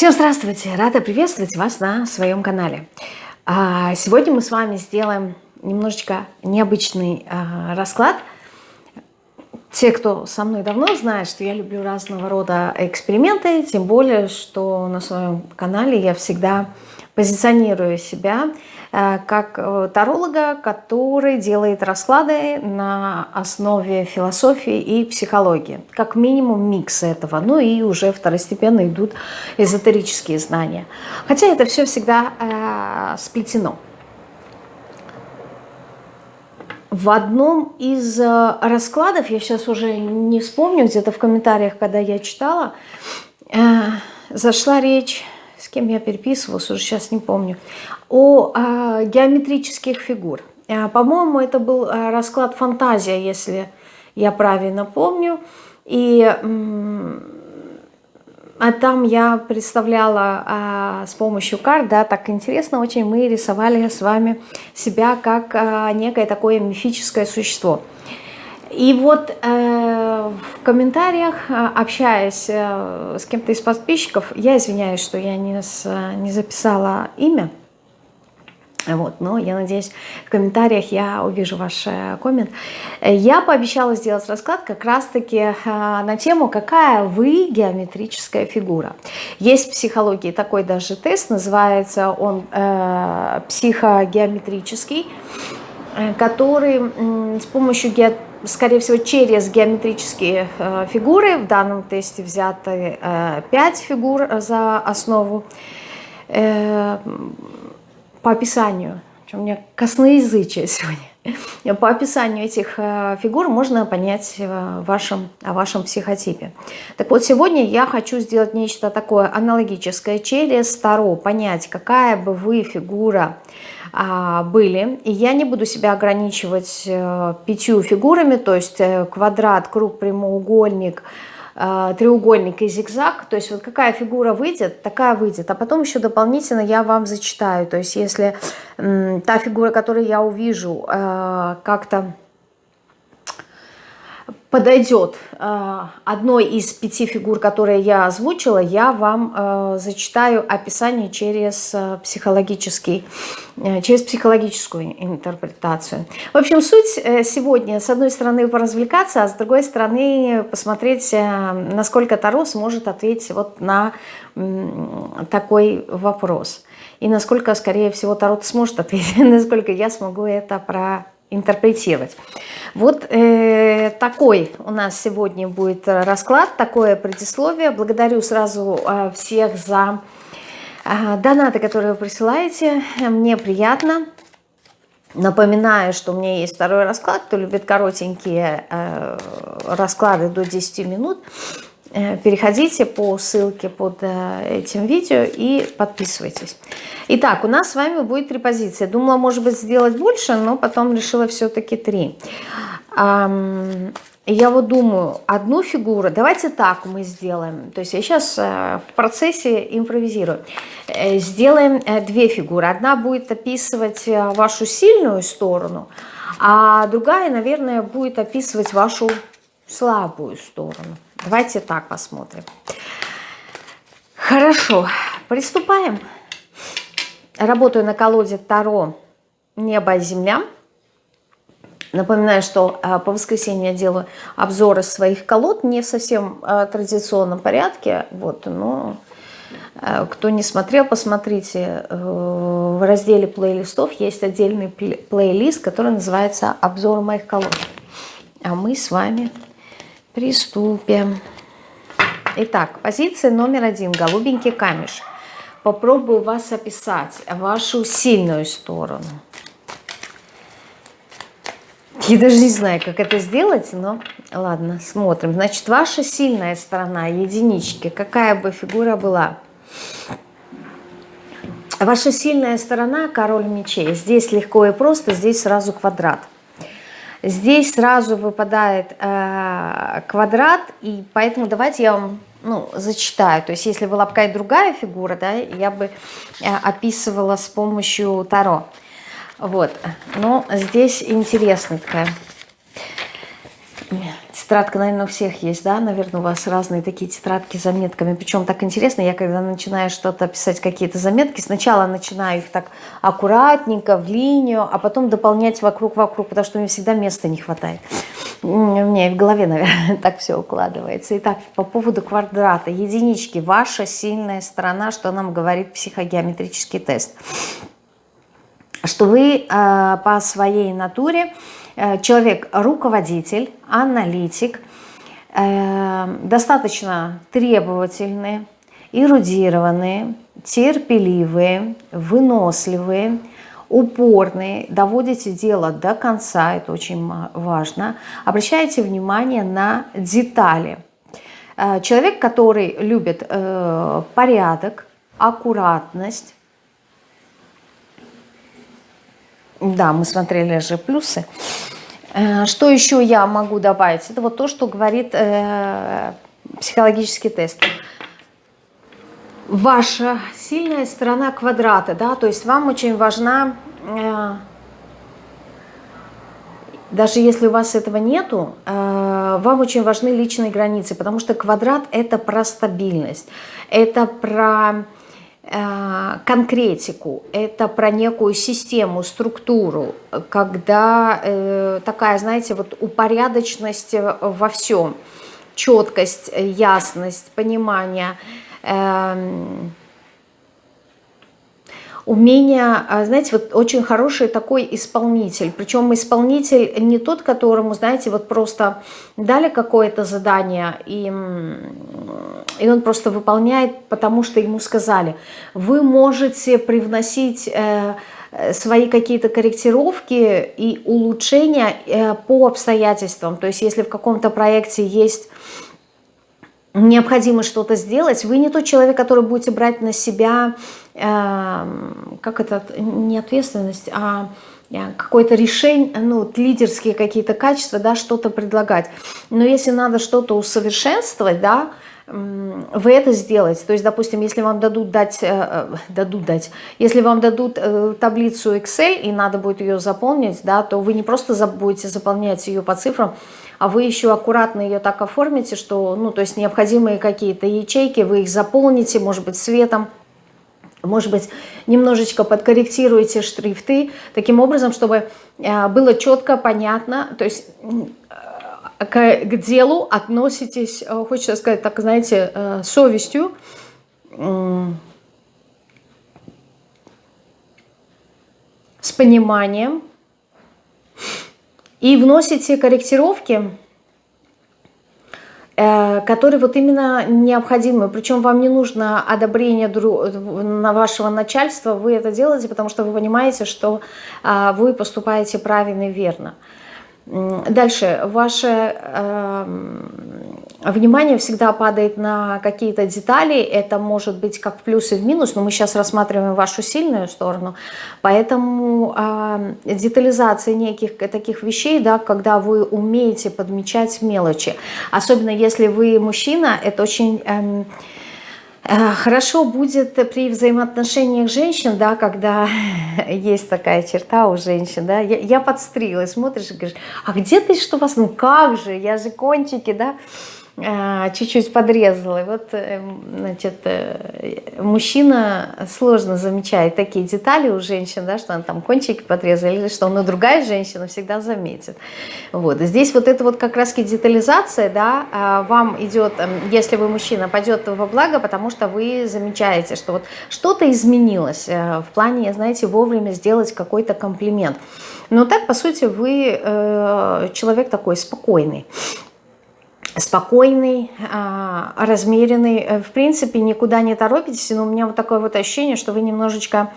Всем здравствуйте! Рада приветствовать вас на своем канале. А, сегодня мы с вами сделаем немножечко необычный а, расклад. Те, кто со мной давно знает, что я люблю разного рода эксперименты, тем более, что на своем канале я всегда позиционирую себя Э, как э, таролога, который делает расклады на основе философии и психологии. Как минимум микс этого. Ну и уже второстепенно идут эзотерические знания. Хотя это все всегда э, сплетено. В одном из э, раскладов, я сейчас уже не вспомню, где-то в комментариях, когда я читала, э, зашла речь с кем я переписывалась, уже сейчас не помню, о а, геометрических фигур. А, По-моему, это был расклад «Фантазия», если я правильно помню. И а там я представляла а, с помощью карт, да, так интересно очень, мы рисовали с вами себя как а, некое такое мифическое существо. И вот э, в комментариях, э, общаясь э, с кем-то из подписчиков, я извиняюсь, что я не, с, не записала имя, вот, но я надеюсь, в комментариях я увижу ваш э, коммент. Я пообещала сделать расклад как раз-таки э, на тему, какая вы геометрическая фигура. Есть в психологии такой даже тест, называется он э, психогеометрический, э, который с помощью геометрии скорее всего, через геометрические э, фигуры. В данном тесте взяты э, 5 фигур за основу. Э, по описанию, у меня косноязычие сегодня, по описанию этих э, фигур можно понять э, вашем, о вашем психотипе. Так вот, сегодня я хочу сделать нечто такое аналогическое через Таро, понять, какая бы вы фигура а, были. И я не буду себя ограничивать э, пятью фигурами, то есть квадрат, круг, прямоугольник, треугольник и зигзаг. То есть вот какая фигура выйдет, такая выйдет. А потом еще дополнительно я вам зачитаю. То есть если та фигура, которую я увижу, как-то подойдет э, одной из пяти фигур, которые я озвучила, я вам э, зачитаю описание через э, психологический, через психологическую интерпретацию. В общем, суть сегодня, с одной стороны, поразвлекаться, а с другой стороны, посмотреть, насколько Таро сможет ответить вот на такой вопрос. И насколько, скорее всего, Таро сможет ответить, насколько я смогу это про интерпретировать. Вот э, такой у нас сегодня будет расклад, такое предисловие. Благодарю сразу э, всех за э, донаты, которые вы присылаете. Мне приятно. Напоминаю, что у меня есть второй расклад. Кто любит коротенькие э, расклады до 10 минут, переходите по ссылке под э, этим видео и подписывайтесь. Итак, у нас с вами будет три позиции. Думала, может быть, сделать больше, но потом решила все-таки три. Я вот думаю, одну фигуру, давайте так мы сделаем. То есть я сейчас э, в процессе импровизирую. Сделаем две фигуры. Одна будет описывать вашу сильную сторону, а другая, наверное, будет описывать вашу слабую сторону. Давайте так посмотрим. Хорошо, приступаем. Работаю на колоде Таро «Небо и земля». Напоминаю, что а, по воскресеньям я делаю обзоры своих колод, не в совсем а, традиционном порядке, вот, но а, кто не смотрел, посмотрите, э, в разделе плейлистов есть отдельный плейлист, который называется «Обзор моих колод». А мы с вами Приступим. Итак, позиция номер один. Голубенький камешек. Попробую вас описать, вашу сильную сторону. Я даже не знаю, как это сделать, но ладно, смотрим. Значит, ваша сильная сторона, единички, какая бы фигура была. Ваша сильная сторона, король мечей. Здесь легко и просто, здесь сразу квадрат. Здесь сразу выпадает э, квадрат, и поэтому давайте я вам ну, зачитаю. То есть если была бы какая-то другая фигура, да, я бы э, описывала с помощью Таро. Вот, но здесь интересная такая Тетрадка, наверное, у всех есть, да? Наверное, у вас разные такие тетрадки с заметками. Причем так интересно, я когда начинаю что-то писать, какие-то заметки, сначала начинаю их так аккуратненько, в линию, а потом дополнять вокруг-вокруг, потому что мне всегда места не хватает. У меня в голове, наверное, так все укладывается. Итак, по поводу квадрата. Единички. Ваша сильная сторона, что нам говорит психогеометрический тест. Что вы э, по своей натуре человек руководитель, аналитик, э, достаточно требовательные, эрудированные, терпеливые, выносливые, упорные, доводите дело до конца, это очень важно, обращайте внимание на детали. Э, человек, который любит порядок, аккуратность, да, мы смотрели же плюсы. Э, что еще я могу добавить? Это вот то, что говорит э, психологический тест. Ваша сильная сторона квадрата, да, то есть вам очень важна, э, даже если у вас этого нету, вам очень важны личные границы, потому что квадрат это про стабильность, это про конкретику, это про некую систему, структуру, когда э, такая, знаете, вот упорядоченность во всем, четкость, ясность, понимание, э, умение, а, знаете, вот очень хороший такой исполнитель. Причем исполнитель не тот, которому, знаете, вот просто дали какое-то задание, и, и он просто выполняет, потому что ему сказали. Вы можете привносить э, свои какие-то корректировки и улучшения э, по обстоятельствам. То есть если в каком-то проекте есть необходимо что-то сделать, вы не тот человек, который будете брать на себя, э, как это, не ответственность, а э, какое-то решение, ну, лидерские какие-то качества, да, что-то предлагать. Но если надо что-то усовершенствовать, да, вы это сделаете. То есть, допустим, если вам дадут дать, э, э, дадут дать, если вам дадут таблицу Excel и надо будет ее заполнить, да, то вы не просто будете заполнять ее по цифрам, а вы еще аккуратно ее так оформите, что, ну, то есть необходимые какие-то ячейки, вы их заполните, может быть, цветом, может быть, немножечко подкорректируете шрифты, таким образом, чтобы было четко, понятно, то есть к, к делу относитесь, э, хочется сказать, так, знаете, э, совестью, с пониманием. И вносите корректировки, э, которые вот именно необходимы. Причем вам не нужно одобрение на вашего начальства, вы это делаете, потому что вы понимаете, что а, вы поступаете правильно и верно. Дальше, ваше э, внимание всегда падает на какие-то детали, это может быть как в плюс и в минус, но мы сейчас рассматриваем вашу сильную сторону, поэтому э, детализация неких таких вещей, да, когда вы умеете подмечать мелочи, особенно если вы мужчина, это очень... Э, Э, хорошо будет при взаимоотношениях женщин, да, когда есть такая черта у женщин, да, я, я подстриглась, смотришь и говоришь, а где ты, что вас, ну как же, я же кончики, да, чуть-чуть подрезала. И вот, э, значит, э, мужчина сложно замечает такие детали у женщин, да, что она там кончики подрезала, или что он другая женщина всегда заметит. Вот. здесь вот это вот как раз детализация, да, а, вам идет, эм, если вы мужчина, пойдет во благо, потому что вы замечаете, что вот что-то изменилось э, в плане, знаете, вовремя сделать какой-то комплимент. Но так, по сути, вы человек такой спокойный спокойный, а, размеренный. Э, в принципе, никуда не торопитесь, но у меня вот такое вот ощущение, что вы немножечко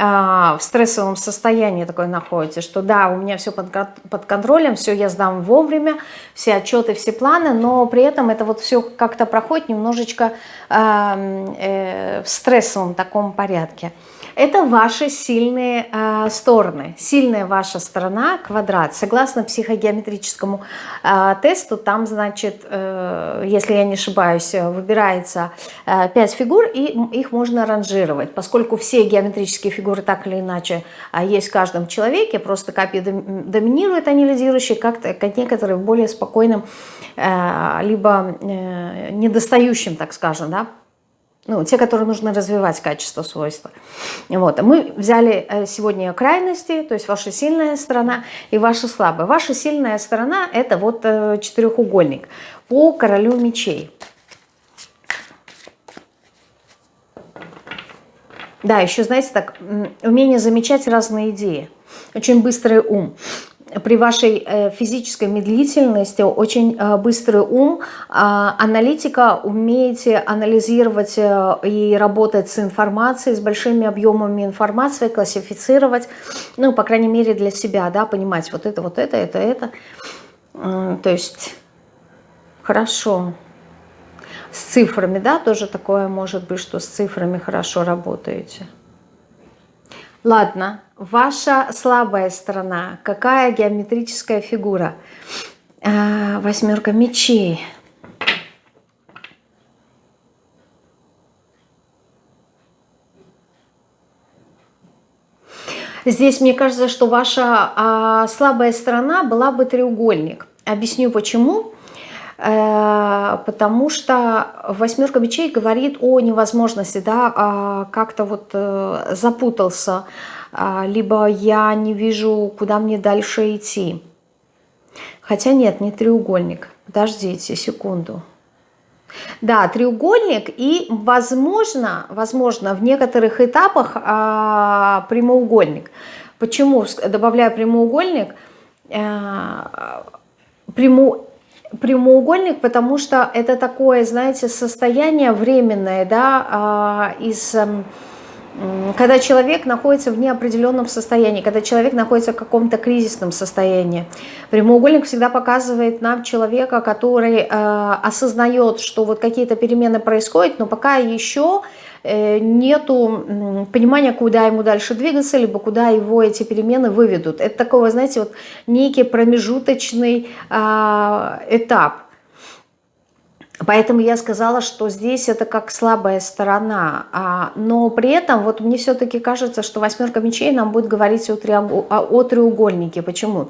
а, в стрессовом состоянии такое находитесь, что да, у меня все под, под контролем, все я сдам вовремя, все отчеты, все планы, но при этом это вот все как-то проходит немножечко э, в стрессовом таком порядке. Это ваши сильные э, стороны. Сильная ваша сторона – квадрат. Согласно психогеометрическому э, тесту, там, значит, э, если я не ошибаюсь, выбирается э, 5 фигур, и их можно ранжировать. Поскольку все геометрические фигуры так или иначе э, есть в каждом человеке, просто копии доминируют, они лидирующие, как-то как некоторые в более спокойном, э, либо э, недостающем, так скажем, да, ну, те, которые нужно развивать качество, свойства. Вот. Мы взяли э, сегодня крайности, то есть ваша сильная сторона и ваша слабая. Ваша сильная сторона – это вот э, четырехугольник по королю мечей. Да, еще, знаете, так, умение замечать разные идеи. Очень быстрый ум при вашей э, физической медлительности очень э, быстрый ум, а, аналитика, умеете анализировать э, и работать с информацией, с большими объемами информации, классифицировать, ну, по крайней мере, для себя, да, понимать вот это, вот это, это, это. То есть, хорошо. С цифрами, да, тоже такое может быть, что с цифрами хорошо работаете. Ладно, ваша слабая сторона. Какая геометрическая фигура? А, восьмерка мечей. Здесь мне кажется, что ваша а, слабая сторона была бы треугольник. Объясню почему. Э, потому что восьмерка мечей говорит о невозможности, да, а как-то вот э, запутался, либо я не вижу, куда мне дальше идти. Хотя нет, не треугольник. Подождите секунду. Да, треугольник и, возможно, возможно в некоторых этапах а, прямоугольник. Почему добавляю прямоугольник? А, пряму, прямоугольник, потому что это такое, знаете, состояние временное, да, а, из эм, когда человек находится в неопределенном состоянии, когда человек находится в каком-то кризисном состоянии. Прямоугольник всегда показывает нам человека, который э, осознает, что вот какие-то перемены происходят, но пока еще э, нету понимания, куда ему дальше двигаться, либо куда его эти перемены выведут. Это такой, знаете, вот некий промежуточный э, этап. Поэтому я сказала, что здесь это как слабая сторона. А, но при этом вот мне все-таки кажется, что восьмерка мечей нам будет говорить о, триугол... о треугольнике. Почему?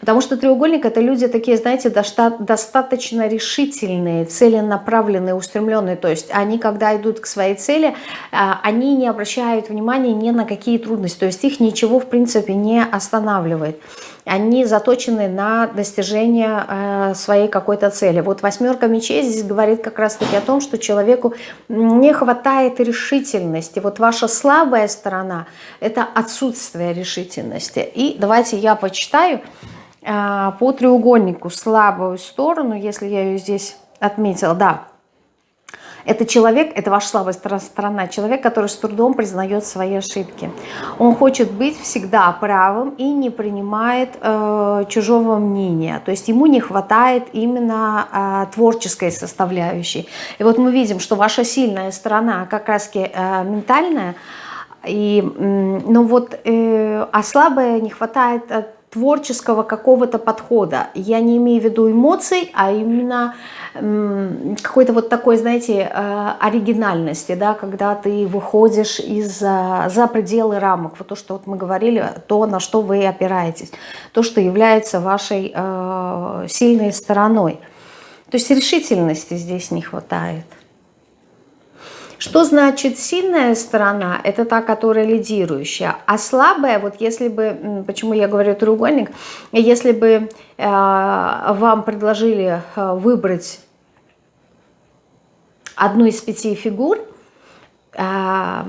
Потому что треугольник это люди такие, знаете, достаточно решительные, целенаправленные, устремленные. То есть они, когда идут к своей цели, а, они не обращают внимания ни на какие трудности. То есть их ничего в принципе не останавливает они заточены на достижение э, своей какой-то цели. Вот восьмерка мечей здесь говорит как раз-таки о том, что человеку не хватает решительности. Вот ваша слабая сторона – это отсутствие решительности. И давайте я почитаю э, по треугольнику слабую сторону, если я ее здесь отметила. Да, это человек, это ваша слабая сторона, человек, который с трудом признает свои ошибки. Он хочет быть всегда правым и не принимает э, чужого мнения. То есть ему не хватает именно э, творческой составляющей. И вот мы видим, что ваша сильная сторона как раз э, ментальная, и, ну вот, э, а слабая не хватает творческого какого-то подхода. Я не имею в виду эмоций, а именно какой-то вот такой, знаете, э, оригинальности, да, когда ты выходишь из, за пределы рамок. Вот то, что вот мы говорили, то, на что вы опираетесь, то, что является вашей э, сильной стороной. То есть решительности здесь не хватает. Что значит сильная сторона? Это та, которая лидирующая. А слабая, вот если бы, почему я говорю треугольник, если бы э, вам предложили э, выбрать одну из пяти фигур, э,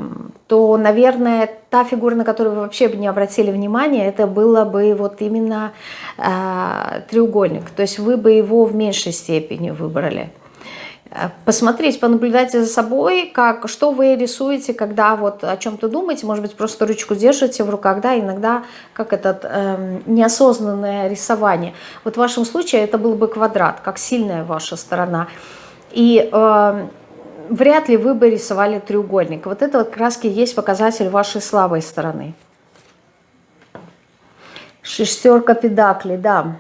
то, наверное, та фигура, на которую вы вообще бы не обратили внимания, это было бы вот именно э, треугольник. То есть вы бы его в меньшей степени выбрали. Э, посмотреть, понаблюдать за собой, как, что вы рисуете, когда вот о чем-то думаете, может быть, просто ручку держите в руках, да, иногда как этот э, неосознанное рисование. Вот в вашем случае это был бы квадрат, как сильная ваша сторона. И э, вряд ли вы бы рисовали треугольник. Вот это вот краски есть показатель вашей слабой стороны. Шестерка педаклей, да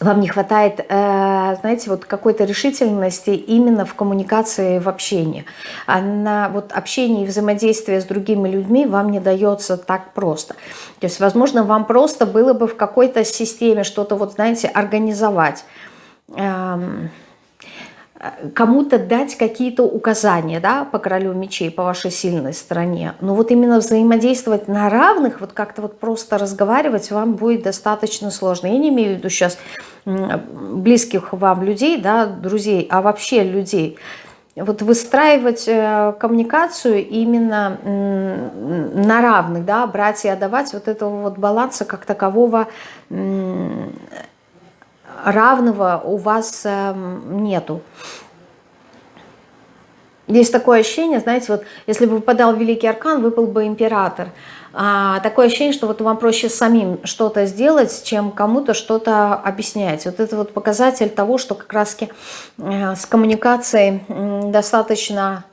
вам не хватает, э, знаете, вот какой-то решительности именно в коммуникации, в общении. А на вот общение и взаимодействие с другими людьми вам не дается так просто. То есть, возможно, вам просто было бы в какой-то системе что-то, вот знаете, организовать эм, кому-то дать какие-то указания да, по королю мечей, по вашей сильной стороне. Но вот именно взаимодействовать на равных, вот как-то вот просто разговаривать вам будет достаточно сложно. Я не имею в виду сейчас близких вам людей, да, друзей, а вообще людей. Вот выстраивать э, коммуникацию именно на равных, да, брать и отдавать вот этого вот баланса как такового равного у вас эм, нету. Есть такое ощущение, знаете, вот если бы выпадал Великий Аркан, выпал бы Император. А, такое ощущение, что вот вам проще самим что-то сделать, чем кому-то что-то объяснять. Вот это вот показатель того, что как раз-таки э, с коммуникацией достаточно...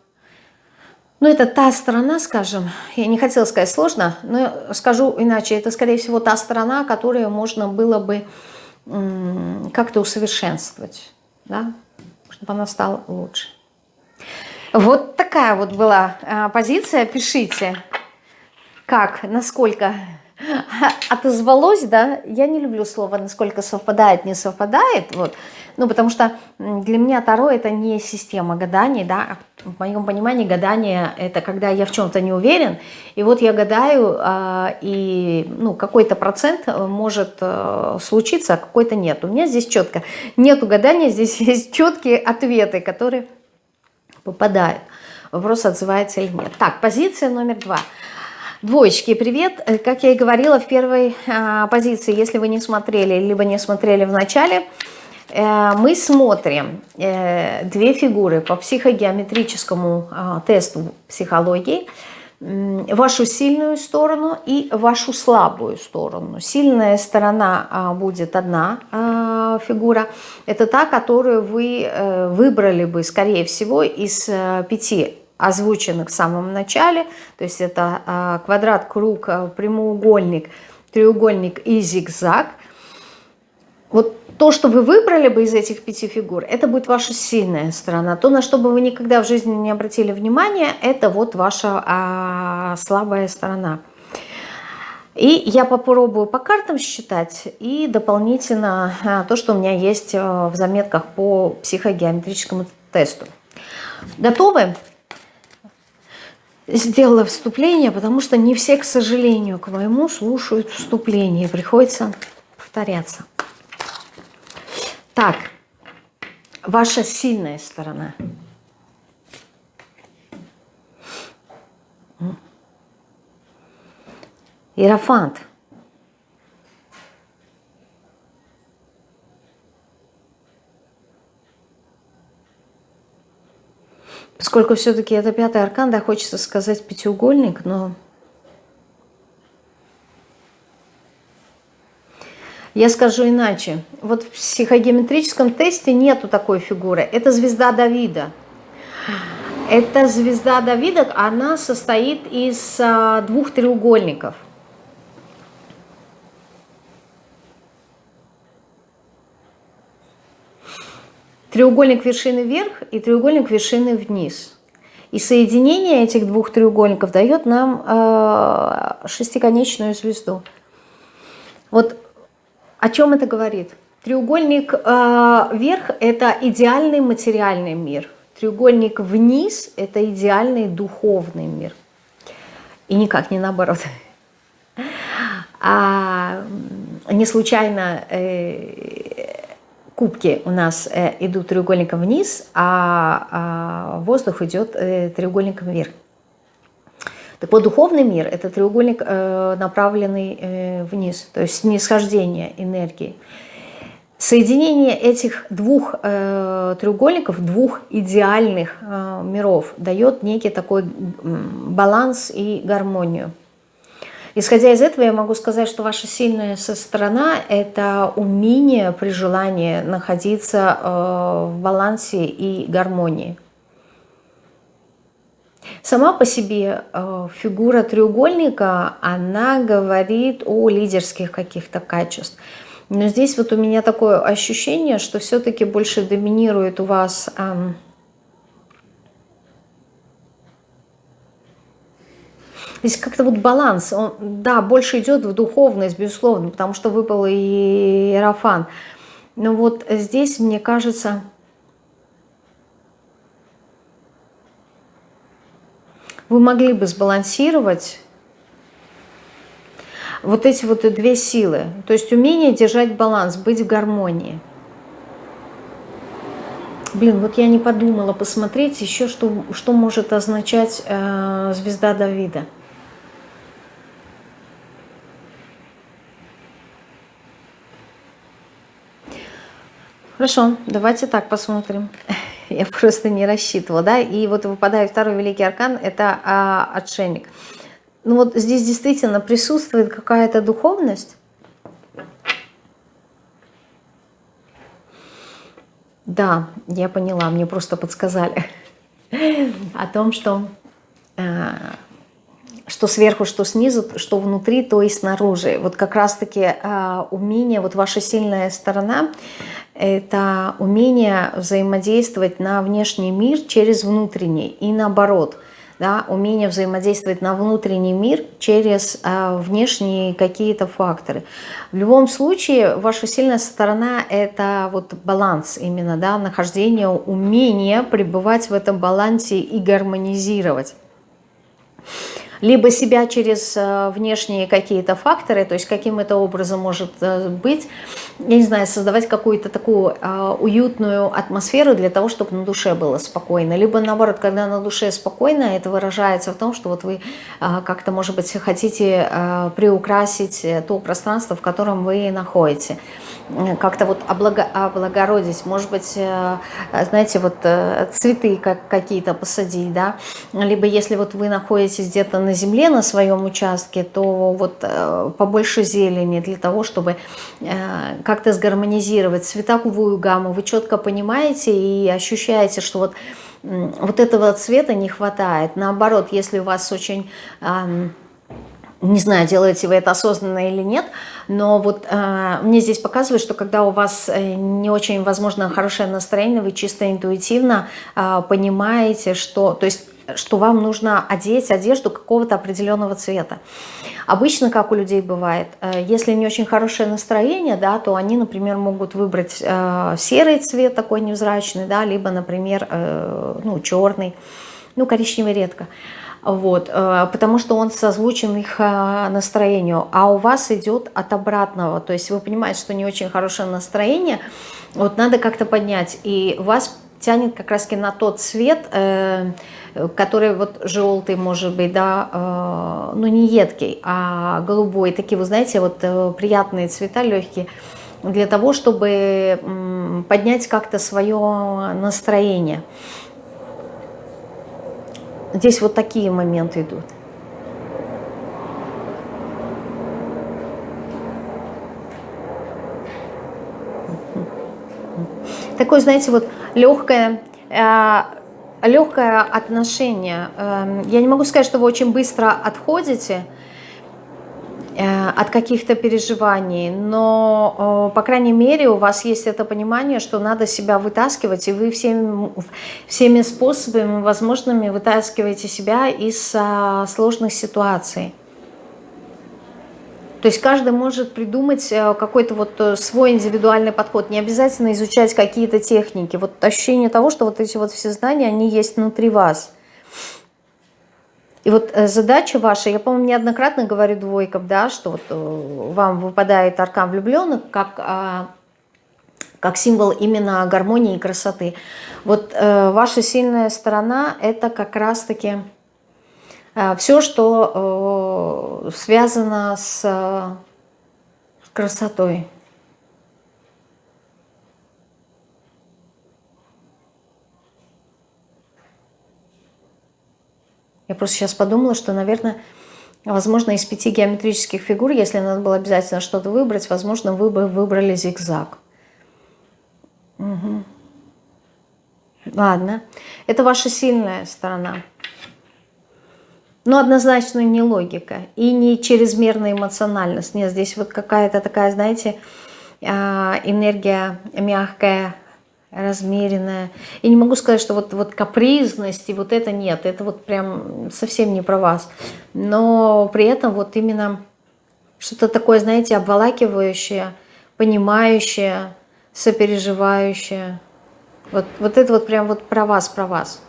Ну, это та сторона, скажем, я не хотела сказать сложно, но скажу иначе, это, скорее всего, та сторона, которую можно было бы как-то усовершенствовать, да, чтобы она стала лучше. Вот такая вот была а, позиция. Пишите, как, насколько отозвалось, да, я не люблю слово, насколько совпадает, не совпадает, вот, ну, потому что для меня Таро это не система гаданий, да, в моем понимании гадание это когда я в чем-то не уверен, и вот я гадаю, э, и, ну, какой-то процент может э, случиться, а какой-то нет. У меня здесь четко нету гадания, здесь есть четкие ответы, которые попадают. Вопрос, отзывается или нет. Так, позиция номер два – Двоечки, привет! Э, как я и говорила в первой а, позиции, если вы не смотрели, либо не смотрели в начале, э, мы смотрим э, две фигуры по психогеометрическому а, тесту психологии, вашу сильную сторону и вашу слабую сторону. Сильная сторона а, будет одна а, фигура. Это та, которую вы э, выбрали бы, скорее всего, из э, пяти озвученных в самом начале. То есть это квадрат, круг, прямоугольник, треугольник и зигзаг. Вот то, что вы выбрали бы из этих пяти фигур, это будет ваша сильная сторона. То, на что бы вы никогда в жизни не обратили внимания, это вот ваша а, слабая сторона. И я попробую по картам считать и дополнительно а, то, что у меня есть а, в заметках по психогеометрическому тесту. Готовы? сделала вступление, потому что не все, к сожалению, к моему слушают вступление. Приходится повторяться. Так, ваша сильная сторона. Иерофант. Поскольку все-таки это пятый аркан, да, хочется сказать пятиугольник, но... Я скажу иначе. Вот в психогеометрическом тесте нету такой фигуры. Это звезда Давида. Эта звезда Давида, она состоит из а, двух треугольников. треугольник вершины вверх и треугольник вершины вниз. И соединение этих двух треугольников дает нам э, шестиконечную звезду. Вот о чем это говорит? Треугольник э, вверх – это идеальный материальный мир. Треугольник вниз – это идеальный духовный мир. И никак не наоборот. А не случайно э, кубки у нас э, идут треугольником вниз, а, а воздух идет э, треугольником вверх. Так вот, духовный мир – это треугольник, э, направленный вниз, то есть снисхождение энергии. Соединение этих двух треугольников, двух идеальных миров дает некий такой баланс и гармонию. Исходя из этого, я могу сказать, что ваша сильная сторона – это умение при желании находиться э, в балансе и гармонии. Сама по себе э, фигура треугольника, она говорит о лидерских каких-то качествах. Но здесь вот у меня такое ощущение, что все-таки больше доминирует у вас... Э, Здесь как-то вот баланс, он, да, больше идет в духовность, безусловно, потому что выпал и Иерофан. Но вот здесь, мне кажется, вы могли бы сбалансировать вот эти вот две силы. То есть умение держать баланс, быть в гармонии. Блин, вот я не подумала посмотреть еще, что, что может означать э, звезда Давида. Хорошо, давайте так посмотрим. Я просто не рассчитывала, да. И вот выпадает второй великий аркан, это а, отшельник. Ну вот здесь действительно присутствует какая-то духовность. Да, я поняла, мне просто подсказали о том, что, э, что сверху, что снизу, что внутри, то и снаружи. Вот как раз-таки э, умение, вот ваша сильная сторона – это умение взаимодействовать на внешний мир через внутренний и наоборот. Да, умение взаимодействовать на внутренний мир через а, внешние какие-то факторы. В любом случае, ваша сильная сторона – это вот баланс именно, да, нахождение, умение пребывать в этом балансе и гармонизировать либо себя через э, внешние какие-то факторы, то есть каким это образом может э, быть, я не знаю, создавать какую-то такую э, уютную атмосферу для того, чтобы на душе было спокойно. Либо наоборот, когда на душе спокойно, это выражается в том, что вот вы как-то, может быть, хотите приукрасить то пространство, в котором вы находитесь как-то вот облагородить, может быть, знаете, вот цветы как какие-то посадить, да, либо если вот вы находитесь где-то на земле на своем участке, то вот э, побольше зелени для того, чтобы как-то сгармонизировать цветовую гамму, вы четко понимаете и ощущаете, что вот вот этого цвета не хватает. Наоборот, если у вас очень не знаю, делаете вы это осознанно или нет, но вот э, мне здесь показывают, что когда у вас э, не очень, возможно, хорошее настроение, вы чисто интуитивно э, понимаете, что, то есть, что вам нужно одеть одежду какого-то определенного цвета. Обычно, как у людей бывает, э, если не очень хорошее настроение, да, то они, например, могут выбрать э, серый цвет такой невзрачный, да, либо, например, э, ну, черный, ну, коричневый редко. Вот, потому что он созвучен их настроению, а у вас идет от обратного, то есть вы понимаете, что не очень хорошее настроение, вот надо как-то поднять, и вас тянет как раз на тот цвет, который вот желтый может быть, да, ну не едкий, а голубой, такие, вы знаете, вот приятные цвета, легкие, для того, чтобы поднять как-то свое настроение. Здесь вот такие моменты идут. Такое, знаете, вот легкое, э, легкое отношение. Э, я не могу сказать, что вы очень быстро отходите, Э, от каких-то переживаний, но, по крайней мере, у вас есть это понимание, что надо себя вытаскивать, и вы всеми, всеми способами возможными вытаскиваете себя из а, сложных ситуаций. То есть каждый может придумать э, какой-то вот э, свой индивидуальный подход, не обязательно изучать какие-то техники. Вот ощущение того, что вот эти вот все знания, они есть внутри вас – и вот э, задача ваша, я, по-моему, неоднократно говорю двойкам, да, что вот вам выпадает аркан влюбленных как, а, как символ именно гармонии и красоты. Вот ваша сильная сторона – это как раз-таки все, что связано с, с красотой. Я просто сейчас подумала, что, наверное, возможно, из пяти геометрических фигур, если надо было обязательно что-то выбрать, возможно, вы бы выбрали зигзаг. Угу. Ладно. Это ваша сильная сторона. Но однозначно не логика и не чрезмерная эмоциональность. Нет, здесь вот какая-то такая, знаете, а, энергия мягкая, размеренная. И не могу сказать, что вот, вот капризность и вот это нет. Это вот прям совсем не про вас. Но при этом вот именно что-то такое, знаете, обволакивающее, понимающее, сопереживающее. Вот, вот это вот прям вот про вас, про вас.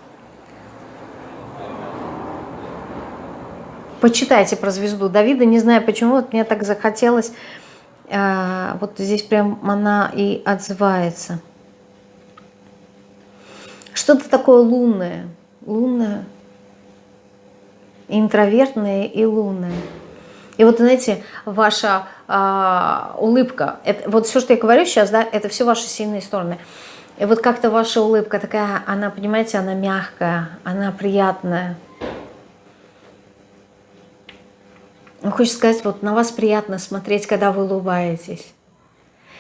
Почитайте про звезду Давида. Не знаю почему, вот мне так захотелось. А, вот здесь прям она и отзывается. Что-то такое лунное. Лунное. Интровертное и лунное. И вот, знаете, ваша э, улыбка, это, вот все, что я говорю сейчас, да, это все ваши сильные стороны. И вот как-то ваша улыбка такая, она, понимаете, она мягкая, она приятная. Ну, хочется сказать, вот на вас приятно смотреть, когда вы улыбаетесь.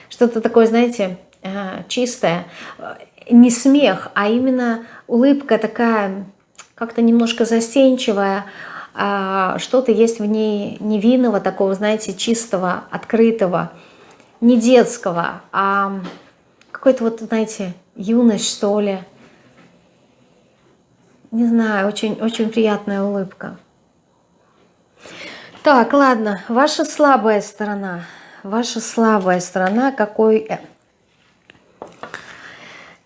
Что-то такое, знаете, э, чистое. Не смех, а именно улыбка такая, как-то немножко застенчивая, а, что-то есть в ней невинного, такого, знаете, чистого, открытого, не детского, а какой-то вот, знаете, юность, что ли. Не знаю, очень, очень приятная улыбка. Так, ладно, ваша слабая сторона. Ваша слабая сторона, какой э,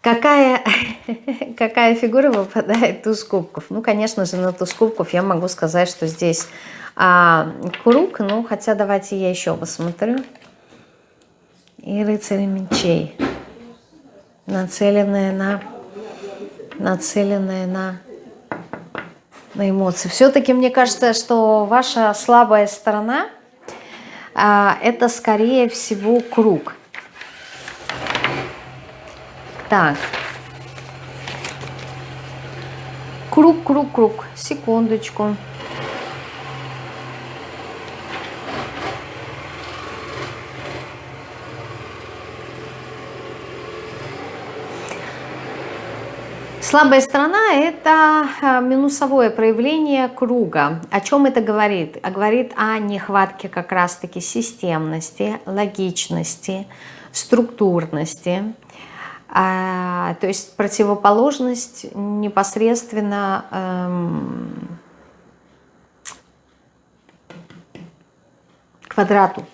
Какая, какая фигура выпадает туз кубков? Ну, конечно же, на туз кубков я могу сказать, что здесь а, круг, ну, хотя давайте я еще посмотрю. И рыцарь мечей, нацеленная на, нацеленная на, на эмоции. Все-таки мне кажется, что ваша слабая сторона а, это, скорее всего, круг. Так. Круг, круг, круг. Секундочку. Слабая сторона – это а, минусовое проявление круга. О чем это говорит? А говорит о нехватке как раз-таки системности, логичности, структурности, а, то есть противоположность непосредственно эм, квадрату.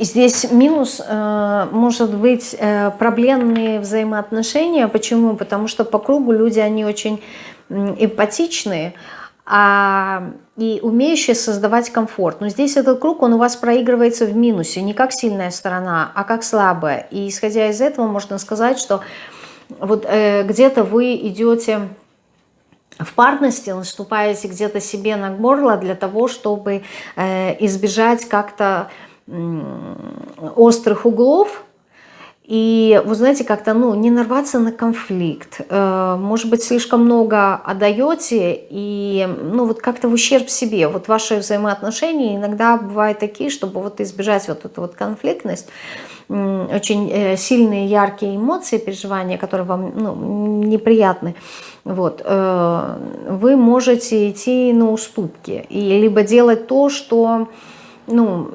Здесь минус э, может быть э, проблемные взаимоотношения. Почему? Потому что по кругу люди, они очень эмпатичные, а, и умеющие создавать комфорт. Но здесь этот круг, он у вас проигрывается в минусе, не как сильная сторона, а как слабая. И исходя из этого можно сказать, что вот э, где-то вы идете в парности, наступаете где-то себе на горло для того, чтобы э, избежать как-то острых углов, и, вы знаете, как-то, ну, не нарваться на конфликт. Э, может быть, слишком много отдаете, и, ну, вот как-то в ущерб себе. Вот ваши взаимоотношения иногда бывают такие, чтобы вот избежать вот эту вот конфликтность, очень э, сильные, яркие эмоции, переживания, которые вам ну, неприятны, вот, э, вы можете идти на уступки и либо делать то, что ну,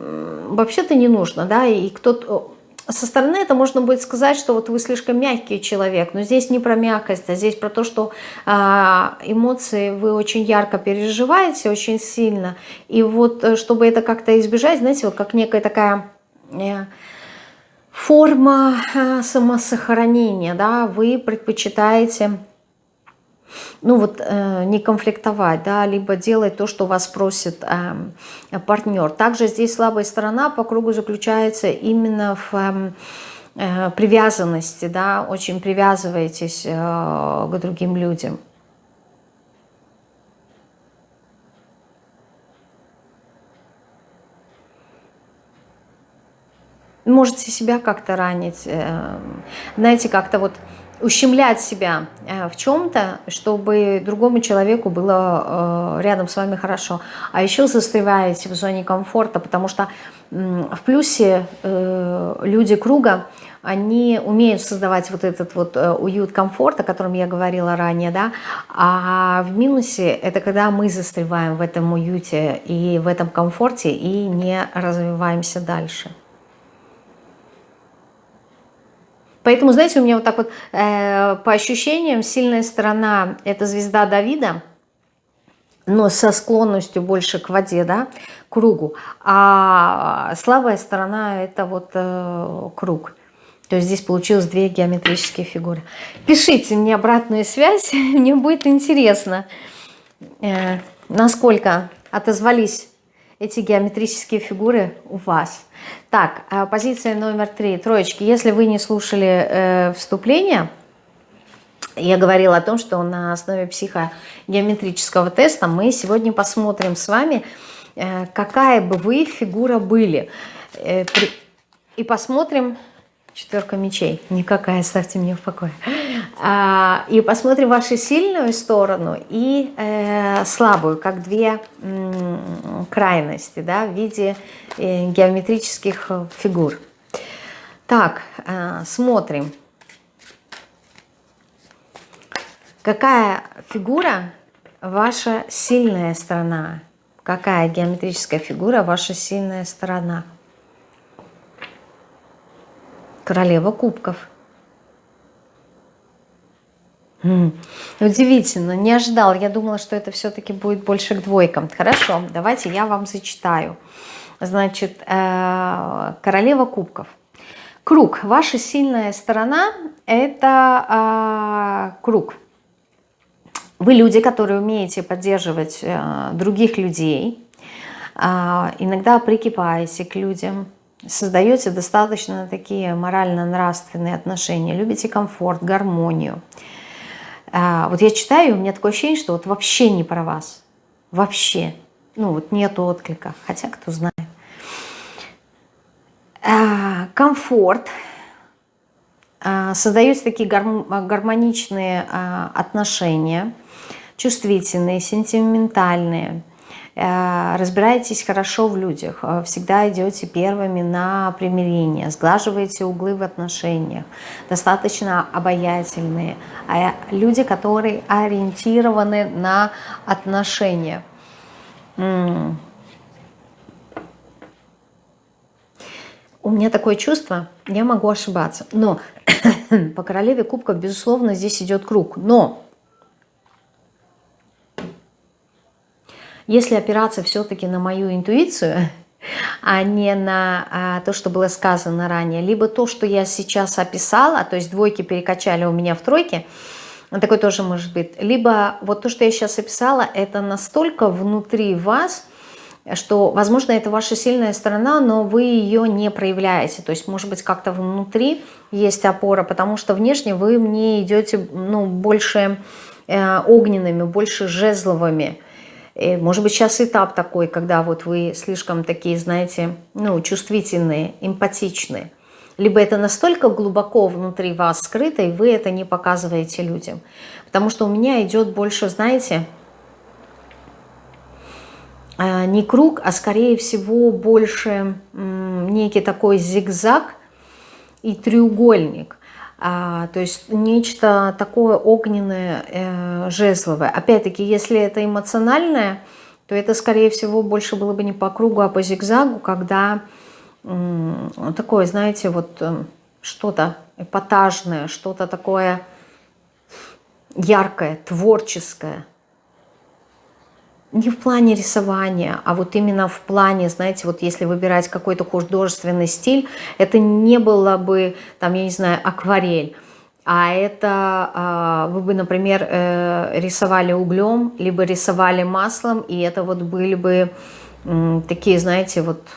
вообще-то не нужно, да, и кто-то со стороны это можно будет сказать, что вот вы слишком мягкий человек, но здесь не про мягкость, а здесь про то, что а, эмоции вы очень ярко переживаете, очень сильно. И вот э, чтобы это как-то избежать, знаете, вот как некая такая э, форма э, самосохранения, да, вы предпочитаете ну вот э, не конфликтовать, да, либо делать то, что вас просит э, партнер. Также здесь слабая сторона по кругу заключается именно в э, э, привязанности, да, очень привязываетесь э, к другим людям. Можете себя как-то ранить, э, знаете, как-то вот ущемлять себя э, в чем-то, чтобы другому человеку было э, рядом с вами хорошо. А еще застреваете в зоне комфорта, потому что в плюсе э, люди круга, они умеют создавать вот этот вот уют, комфорт, о котором я говорила ранее, да, а в минусе это когда мы застреваем в этом уюте и в этом комфорте и не развиваемся дальше. Поэтому, знаете, у меня вот так вот э, по ощущениям сильная сторона – это звезда Давида, но со склонностью больше к воде, да, кругу. А слабая сторона – это вот э, круг. То есть здесь получилось две геометрические фигуры. Пишите мне обратную связь, мне будет интересно, э, насколько отозвались эти геометрические фигуры у вас. Так, а позиция номер три, троечки. Если вы не слушали э, вступление, я говорила о том, что на основе психогеометрического теста мы сегодня посмотрим с вами, э, какая бы вы фигура были. Э, при, и посмотрим, четверка мечей, никакая, оставьте меня в покое. А, и посмотрим вашу сильную сторону и э, слабую, как две крайности да, в виде э, геометрических фигур. Так, э, смотрим. Какая фигура ваша сильная сторона? Какая геометрическая фигура ваша сильная сторона? Королева кубков. Удивительно, не ожидал. Я думала, что это все-таки будет больше к двойкам. Хорошо, давайте я вам зачитаю. Значит, э, королева кубков. Круг. Ваша сильная сторона – это э, круг. Вы люди, которые умеете поддерживать э, других людей, иногда прикипаете к людям, создаете достаточно такие морально-нравственные отношения, любите комфорт, гармонию. А, вот я читаю, у меня такое ощущение, что вот вообще не про вас. Вообще. Ну вот нету отклика. Хотя кто знает. А, комфорт. А, Создаются такие гармоничные отношения. Чувствительные, сентиментальные разбираетесь хорошо в людях, э, всегда идете первыми на примирение, сглаживаете углы в отношениях, достаточно обаятельные, а люди, которые ориентированы на отношения. У меня такое чувство, я могу ошибаться, но по королеве кубков, безусловно, здесь идет круг, но Если опираться все-таки на мою интуицию, а не на а, то, что было сказано ранее, либо то, что я сейчас описала, то есть двойки перекачали у меня в тройки, такой тоже может быть, либо вот то, что я сейчас описала, это настолько внутри вас, что, возможно, это ваша сильная сторона, но вы ее не проявляете. То есть, может быть, как-то внутри есть опора, потому что внешне вы мне идете ну, больше э, огненными, больше жезловыми. Может быть, сейчас этап такой, когда вот вы слишком такие, знаете, ну, чувствительные, эмпатичные. Либо это настолько глубоко внутри вас скрыто, и вы это не показываете людям. Потому что у меня идет больше, знаете, а, не круг, а скорее всего больше некий такой зигзаг и треугольник. А, то есть нечто такое огненное, э, жезловое. Опять-таки, если это эмоциональное, то это, скорее всего, больше было бы не по кругу, а по зигзагу, когда такое, знаете, вот э, что-то эпатажное, что-то такое яркое, творческое, не в плане рисования, а вот именно в плане, знаете, вот если выбирать какой-то художественный стиль, это не было бы, там, я не знаю, акварель, а это а, вы бы, например, э, рисовали углем, либо рисовали маслом, и это вот были бы такие, знаете, вот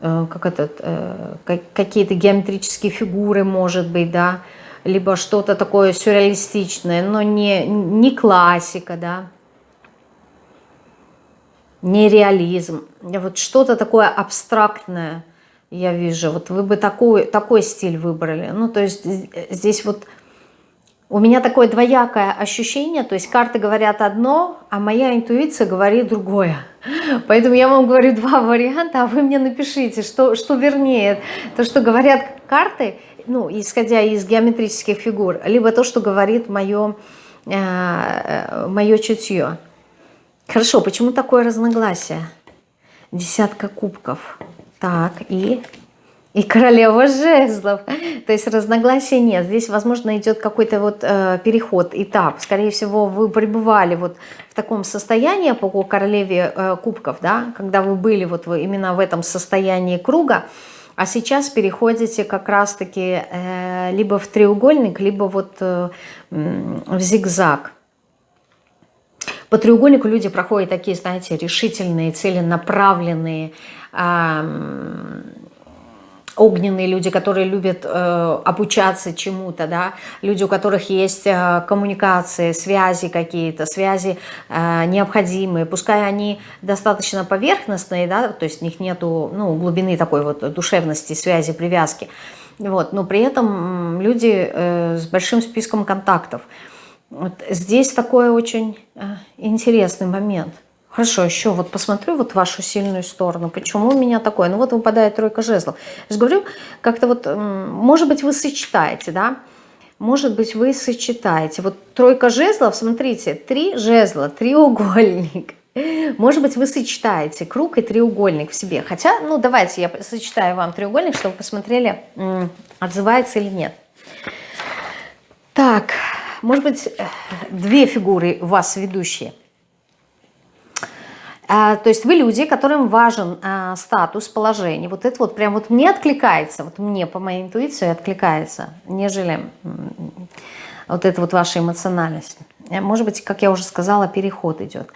э, как этот, э, какие-то геометрические фигуры, может быть, да, либо что-то такое сюрреалистичное, но не, не классика, да, не реализм, вот что-то такое абстрактное, я вижу. Вот вы бы такой, такой стиль выбрали. Ну, то есть здесь вот у меня такое двоякое ощущение, то есть карты говорят одно, а моя интуиция говорит другое. Поэтому я вам говорю два варианта, а вы мне напишите, что, что вернее. То, что говорят карты, ну, исходя из геометрических фигур, либо то, что говорит мое, э, э мое чутье. Хорошо, почему такое разногласие? Десятка кубков. Так, и и королева жезлов. То есть разногласий нет. Здесь, возможно, идет какой-то вот э, переход, этап. Скорее всего, вы пребывали вот в таком состоянии по королеве э, кубков, да, когда вы были вот именно в этом состоянии круга, а сейчас переходите как раз-таки э, либо в треугольник, либо вот э, в зигзаг. По треугольнику люди проходят такие, знаете, решительные, целенаправленные, э, огненные люди, которые любят э, обучаться чему-то, да, люди, у которых есть э, коммуникации, связи какие-то, связи э, необходимые, пускай они достаточно поверхностные, да, то есть у них нету ну, глубины такой вот душевности, связи, привязки, вот, но при этом люди э, с большим списком контактов. Вот здесь такой очень э, интересный момент – Хорошо, еще вот посмотрю вот вашу сильную сторону. Почему у меня такое? Ну вот выпадает тройка жезлов. Я же говорю, как-то вот, может быть, вы сочетаете, да? Может быть, вы сочетаете. Вот тройка жезлов, смотрите, три жезла, треугольник. Может быть, вы сочетаете круг и треугольник в себе. Хотя, ну давайте я сочетаю вам треугольник, чтобы посмотрели, отзывается или нет. Так, может быть, э, две фигуры у вас ведущие. А, то есть вы люди, которым важен а, статус, положение. Вот это вот прям вот мне откликается, вот мне по моей интуиции откликается, нежели вот это вот ваша эмоциональность. Может быть, как я уже сказала, переход идет.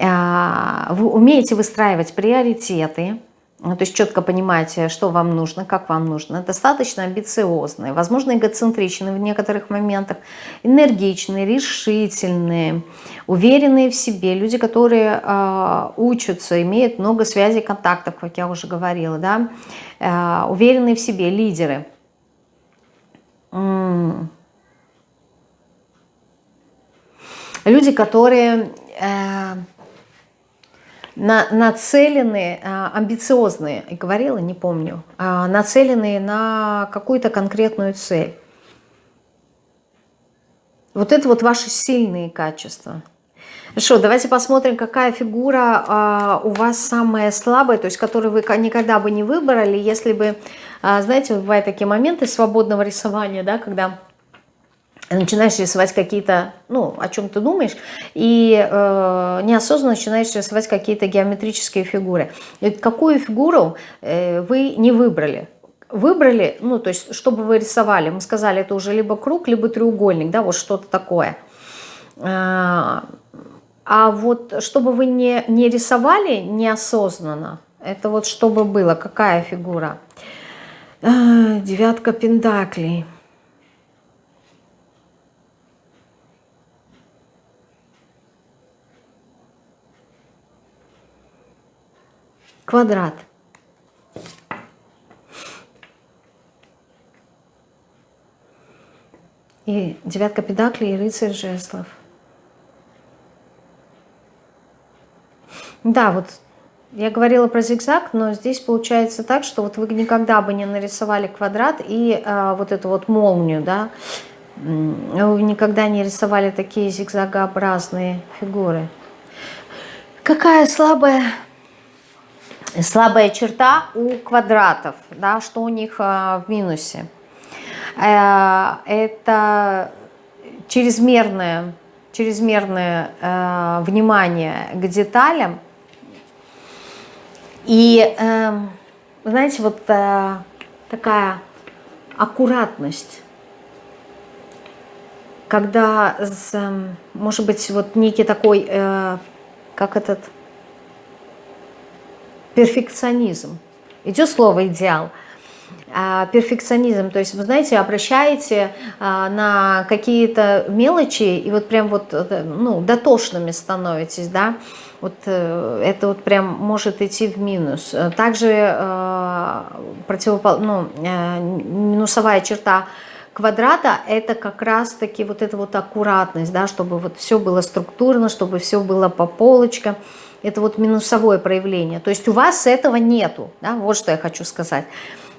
А, вы умеете выстраивать приоритеты, то есть четко понимаете, что вам нужно, как вам нужно. Достаточно амбициозные, возможно, эгоцентричные в некоторых моментах, энергичные, решительные, уверенные в себе. Люди, которые э, учатся, имеют много связей, контактов, как я уже говорила, да, э, уверенные в себе, лидеры. М -м. Люди, которые... Э, на, нацелены, а, амбициозные, и говорила, не помню, а, нацеленные на какую-то конкретную цель. Вот это вот ваши сильные качества. Хорошо, давайте посмотрим, какая фигура а, у вас самая слабая, то есть которую вы никогда бы не выбрали, если бы, а, знаете, бывают такие моменты свободного рисования, да, когда начинаешь рисовать какие-то, ну, о чем ты думаешь, и э, неосознанно начинаешь рисовать какие-то геометрические фигуры. И какую фигуру э, вы не выбрали? Выбрали, ну, то есть, чтобы вы рисовали, мы сказали, это уже либо круг, либо треугольник, да, вот что-то такое. А, а вот чтобы вы не, не рисовали неосознанно, это вот чтобы было, какая фигура? А, девятка пентаклей. Квадрат. И девятка педаклей и рыцарь жезлов. Да, вот я говорила про зигзаг, но здесь получается так, что вот вы никогда бы не нарисовали квадрат и а, вот эту вот молнию, да, вы никогда не рисовали такие зигзагообразные фигуры. Какая слабая слабая черта у квадратов, да, что у них а, в минусе. Э, это чрезмерное, чрезмерное э, внимание к деталям. И, э, знаете, вот э, такая аккуратность, когда, может быть, вот некий такой, э, как этот перфекционизм. Идет слово «идеал». А, перфекционизм, то есть, вы знаете, обращаете а, на какие-то мелочи и вот прям вот, э, ну, дотошными становитесь, да, вот э, это вот прям может идти в минус. Также э, противопол... ну, минусовая черта квадрата это как раз-таки вот эта вот аккуратность, да, чтобы вот все было структурно, чтобы все было по полочкам. Это вот минусовое проявление. То есть у вас этого нету, да, вот что я хочу сказать.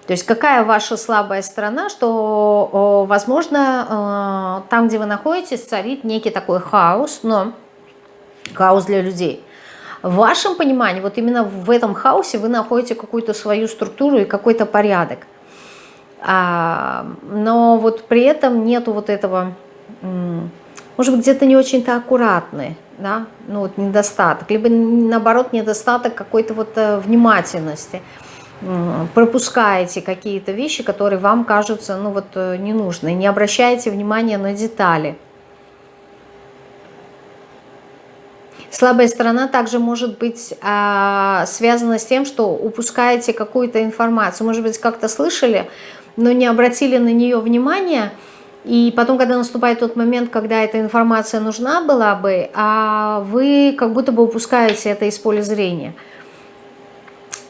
То есть какая ваша слабая сторона, что, возможно, э, там, где вы находитесь, царит некий такой хаос, но хаос для людей. В вашем понимании, вот именно в этом хаосе вы находите какую-то свою структуру и какой-то порядок. А, но вот при этом нету вот этого, может быть, где-то не очень-то аккуратны, да, ну вот недостаток, либо наоборот недостаток какой-то вот э, внимательности, пропускаете какие-то вещи, которые вам кажутся, ну вот, э, не нужны, не обращаете внимания на детали. Слабая сторона также может быть а, связана с тем, что упускаете какую-то информацию. Может быть, как-то слышали, но не обратили на нее внимания, и потом, когда наступает тот момент, когда эта информация нужна была бы, а вы как будто бы упускаете это из поля зрения.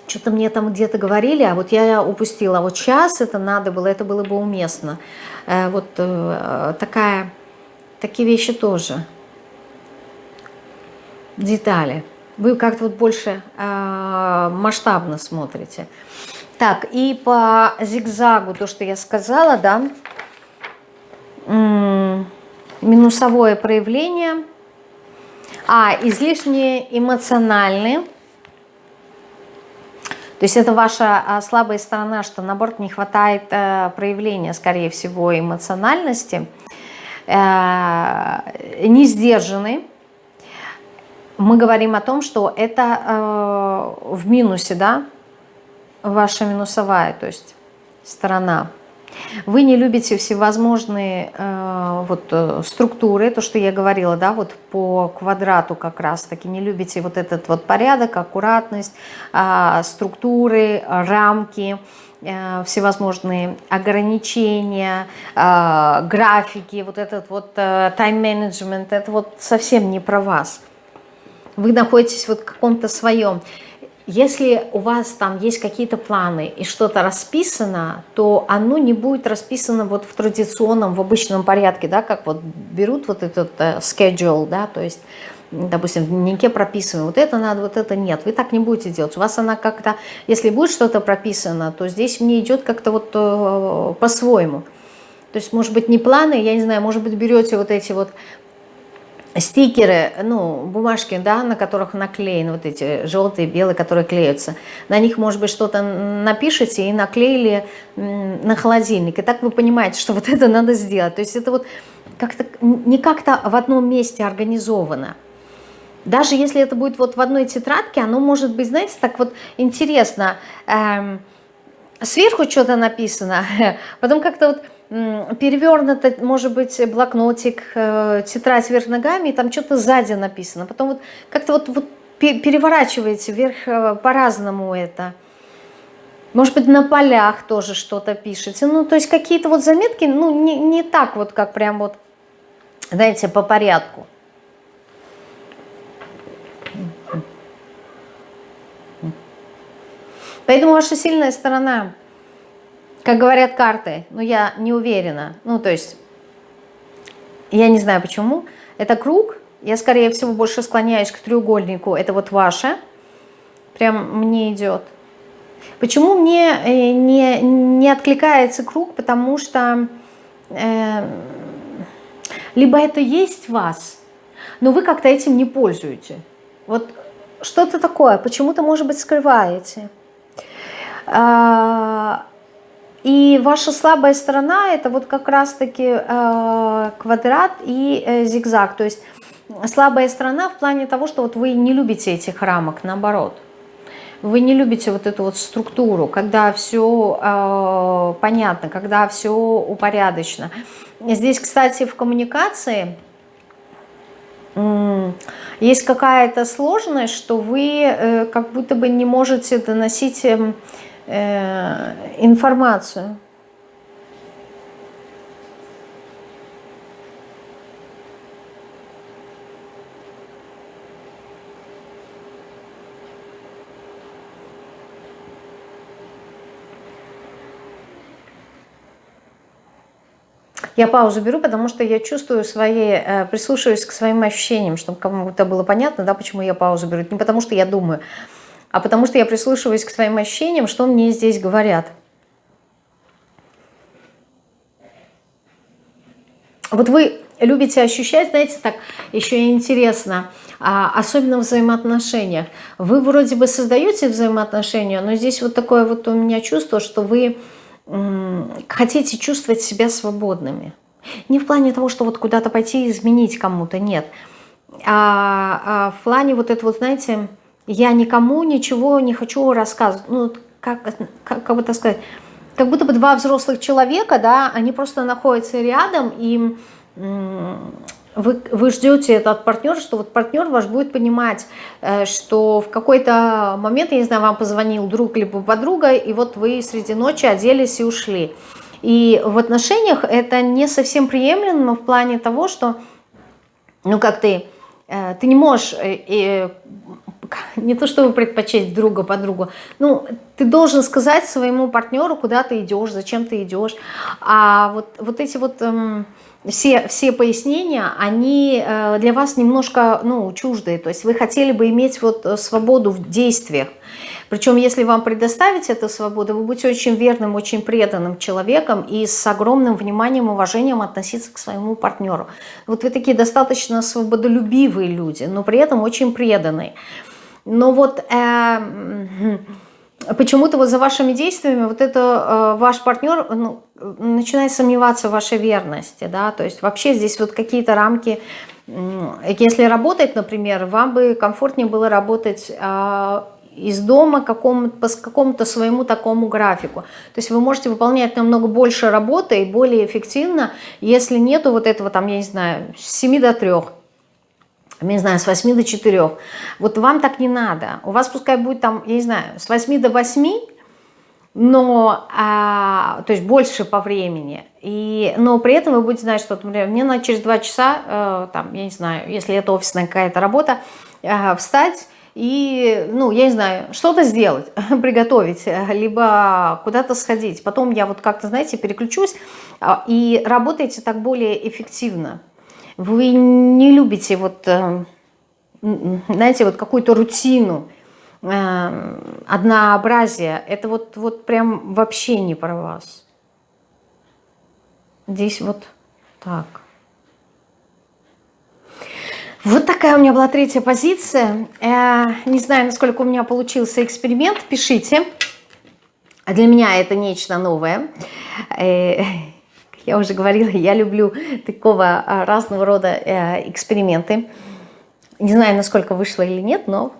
Что-то мне там где-то говорили, а вот я упустила. А вот сейчас это надо было, это было бы уместно. Э, вот э, такая, такие вещи тоже. Детали. Вы как-то вот больше э, масштабно смотрите. Так, и по зигзагу, то, что я сказала, да, минусовое проявление, а излишне эмоциональные, то есть это ваша а, слабая сторона, что наоборот не хватает э, проявления, скорее всего, эмоциональности, э, не сдержаны. Мы говорим о том, что это э, в минусе, да, ваша минусовая, то есть сторона. Вы не любите всевозможные э, вот, э, структуры, то, что я говорила, да, вот по квадрату как раз-таки, не любите вот этот вот порядок, аккуратность, э, структуры, рамки, э, всевозможные ограничения, э, графики, вот этот вот тайм-менеджмент, это вот совсем не про вас. Вы находитесь вот в каком-то своем. Если у вас там есть какие-то планы и что-то расписано, то оно не будет расписано вот в традиционном, в обычном порядке, да, как вот берут вот этот uh, schedule, да, то есть, допустим, в дневнике прописываем, вот это надо, вот это нет, вы так не будете делать. У вас она как-то, если будет что-то прописано, то здесь мне идет как-то вот uh, по-своему. То есть, может быть, не планы, я не знаю, может быть, берете вот эти вот стикеры, ну, бумажки, да, на которых наклеены вот эти желтые, белые, которые клеются. На них, может быть, что-то напишите и наклеили на холодильник. И так вы понимаете, что вот это надо сделать. То есть это вот как-то не как-то в одном месте организовано. Даже если это будет вот в одной тетрадке, оно может быть, знаете, так вот интересно. Эм, сверху что-то написано, потом как-то вот перевернуто, может быть, блокнотик, э, тетрадь вверх ногами, и там что-то сзади написано. Потом вот как-то вот, вот переворачиваете вверх э, по-разному это. Может быть, на полях тоже что-то пишете. Ну, то есть какие-то вот заметки, ну, не, не так вот, как прям вот, знаете, по порядку. Поэтому ваша сильная сторона как говорят карты, но я не уверена. Ну, то есть, я не знаю почему. Это круг, я, скорее всего, больше склоняюсь к треугольнику. Это вот ваше. Прям мне идет. Почему мне э, не, не откликается круг? Потому что э, либо это есть вас, но вы как-то этим не пользуете. Вот что-то такое, почему-то, может быть, скрываете. А, и ваша слабая сторона это вот как раз-таки э, квадрат и э, зигзаг. То есть слабая сторона в плане того, что вот вы не любите этих рамок, наоборот. Вы не любите вот эту вот структуру, когда все э, понятно, когда все упорядочено. Здесь, кстати, в коммуникации есть какая-то сложность, что вы э, как будто бы не можете доносить эм, Э, информацию. Я паузу беру, потому что я чувствую свои, э, прислушиваюсь к своим ощущениям, чтобы кому-то было понятно, да, почему я паузу беру. Не потому что я думаю, а потому что я прислушиваюсь к своим ощущениям, что мне здесь говорят. Вот вы любите ощущать, знаете, так еще интересно, а, особенно в взаимоотношениях. Вы вроде бы создаете взаимоотношения, но здесь вот такое вот у меня чувство, что вы хотите чувствовать себя свободными. Не в плане того, что вот куда-то пойти и изменить кому-то, нет. А, а в плане вот это вот, знаете, я никому ничего не хочу рассказывать. Ну, как, как, как так сказать, как будто бы два взрослых человека, да, они просто находятся рядом, и вы, вы ждете это от партнера, что вот партнер ваш будет понимать, э, что в какой-то момент, я не знаю, вам позвонил друг либо подруга, и вот вы среди ночи оделись и ушли. И в отношениях это не совсем приемлемо в плане того, что, ну как ты, э, ты не можешь э, не то чтобы предпочесть друга подругу, ну, ты должен сказать своему партнеру, куда ты идешь, зачем ты идешь. А вот, вот эти вот эм, все, все пояснения, они э, для вас немножко, ну, чуждые. То есть вы хотели бы иметь вот свободу в действиях. Причем, если вам предоставить эту свободу, вы будете очень верным, очень преданным человеком и с огромным вниманием, уважением относиться к своему партнеру. Вот вы такие достаточно свободолюбивые люди, но при этом очень преданные. Но вот э, почему-то вот за вашими действиями вот это э, ваш партнер ну, начинает сомневаться в вашей верности, да, то есть вообще здесь вот какие-то рамки, если работать, например, вам бы комфортнее было работать э, из дома какому по какому-то своему такому графику. То есть вы можете выполнять намного больше работы и более эффективно, если нету вот этого там, я не знаю, с 7 до 3 не знаю, с 8 до 4. Вот вам так не надо. У вас пускай будет там, я не знаю, с 8 до 8, но, а, то есть больше по времени. И, но при этом вы будете знать, что, например, мне надо через 2 часа, э, там, я не знаю, если это офисная какая-то работа, э, встать и, ну, я не знаю, что-то сделать, приготовить, либо куда-то сходить. Потом я вот как-то, знаете, переключусь э, и работаете так более эффективно. Вы не любите вот, э, знаете, вот какую-то рутину, э, однообразие. Это вот, вот прям вообще не про вас. Здесь вот так. Вот такая у меня была третья позиция. Э, не знаю, насколько у меня получился эксперимент. Пишите. Для меня это нечто новое я уже говорила, я люблю такого а, разного рода э, эксперименты. Не знаю, насколько вышло или нет, но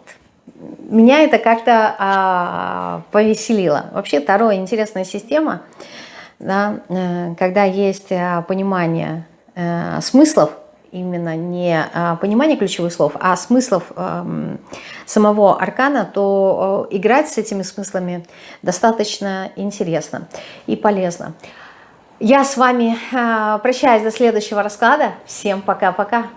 меня это как-то а, повеселило. Вообще Таро интересная система, да, э, когда есть а, понимание смыслов, именно не понимание ключевых слов, а смыслов эм, самого аркана, то играть с этими смыслами достаточно интересно и полезно. Я с вами э, прощаюсь до следующего расклада. Всем пока-пока.